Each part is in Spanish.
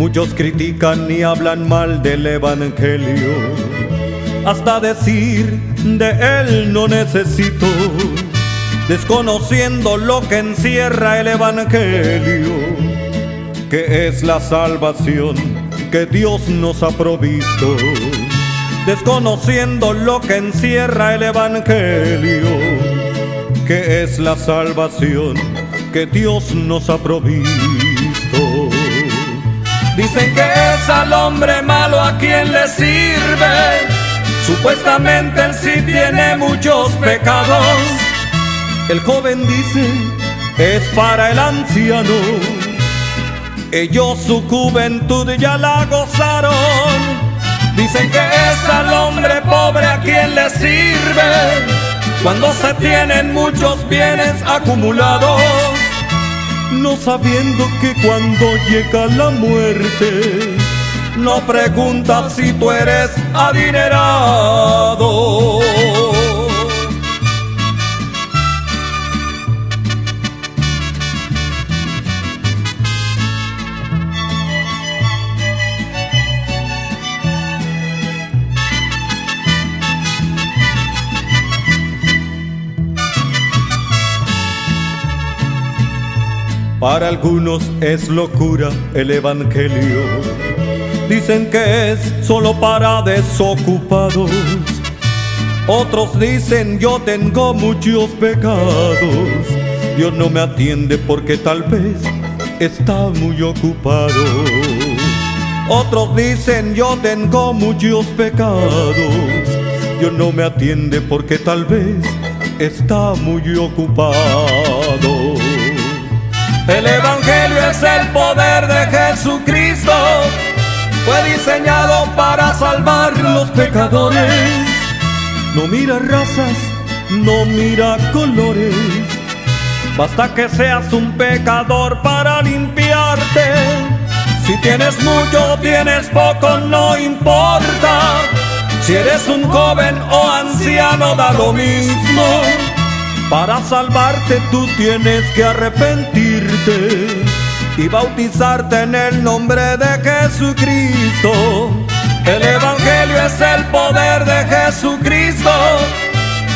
Muchos critican y hablan mal del Evangelio, hasta decir de él no necesito, desconociendo lo que encierra el Evangelio, que es la salvación que Dios nos ha provisto, desconociendo lo que encierra el Evangelio, que es la salvación que Dios nos ha provisto. Dicen que es al hombre malo a quien le sirve. Supuestamente él sí tiene muchos pecados. El joven dice, es para el anciano. Ellos su juventud ya la gozaron. Dicen que es al hombre pobre a quien le sirve. Cuando se tienen muchos bienes acumulados no sabiendo que cuando llega la muerte, no preguntas si tú eres adinerado. Para algunos es locura el Evangelio. Dicen que es solo para desocupados. Otros dicen yo tengo muchos pecados. Dios no me atiende porque tal vez está muy ocupado. Otros dicen yo tengo muchos pecados. Dios no me atiende porque tal vez está muy ocupado. El Evangelio es el poder de Jesucristo. Fue diseñado para salvar los pecadores. No mira razas, no mira colores. Basta que seas un pecador para limpiarte. Si tienes mucho, tienes poco, no importa. Si eres un joven o anciano, da lo mismo. Para salvarte tú tienes que arrepentirte y bautizarte en el nombre de Jesucristo. El Evangelio es el poder de Jesucristo.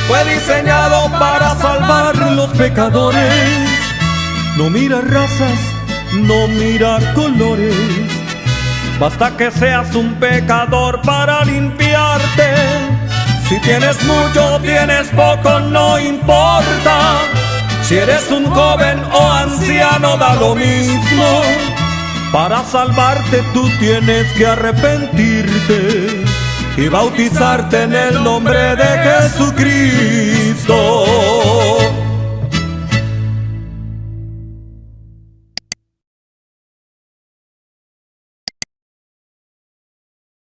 Fue diseñado para salvar los pecadores. No mira razas, no mira colores. Basta que seas un pecador para limpiarte si tienes mucho, tienes poco, no importa. Si eres un joven o anciano, da lo mismo. Para salvarte tú tienes que arrepentirte y bautizarte en el nombre de Jesucristo.